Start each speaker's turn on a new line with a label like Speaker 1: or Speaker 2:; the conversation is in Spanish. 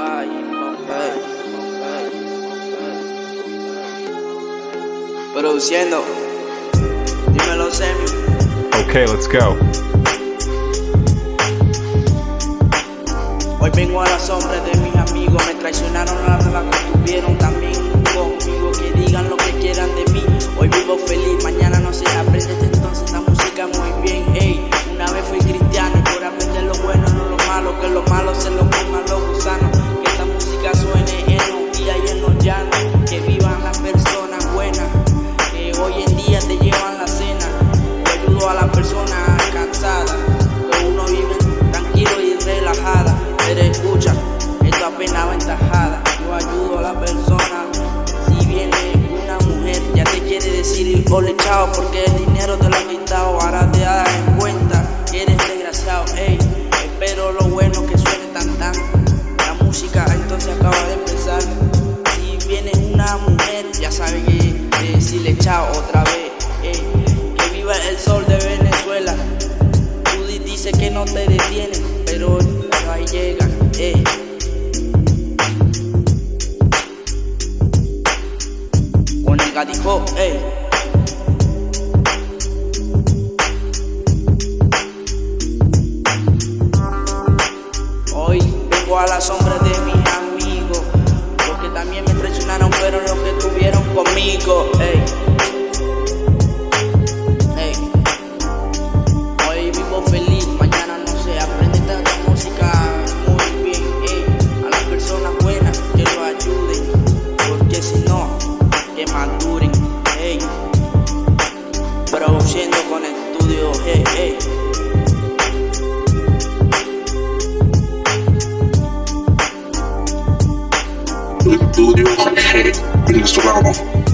Speaker 1: Bombay, Bombay, Bombay, Produciendo. Dímelo, Semi.
Speaker 2: Okay, let's go.
Speaker 1: Hoy vengo a las sombras de mis amigos, me traicionaron a la que tuvieron también personas buenas. Que hoy en día te llevan la cena. Yo ayudo a las personas cansadas. Que uno vive tranquilo y relajada. Pero escucha, esto apenas ventajada. Yo ayudo a la persona. Si viene una mujer, ya te quiere decir ole chao porque el dinero te lo han quitado. Ahora te das en que no te detienen, pero, pero ahí llegan. Ey. Con el gatijo, ey. Hoy vengo a la sombra de Produciendo con estudio. Hey, hey.
Speaker 3: Estudio venezolano.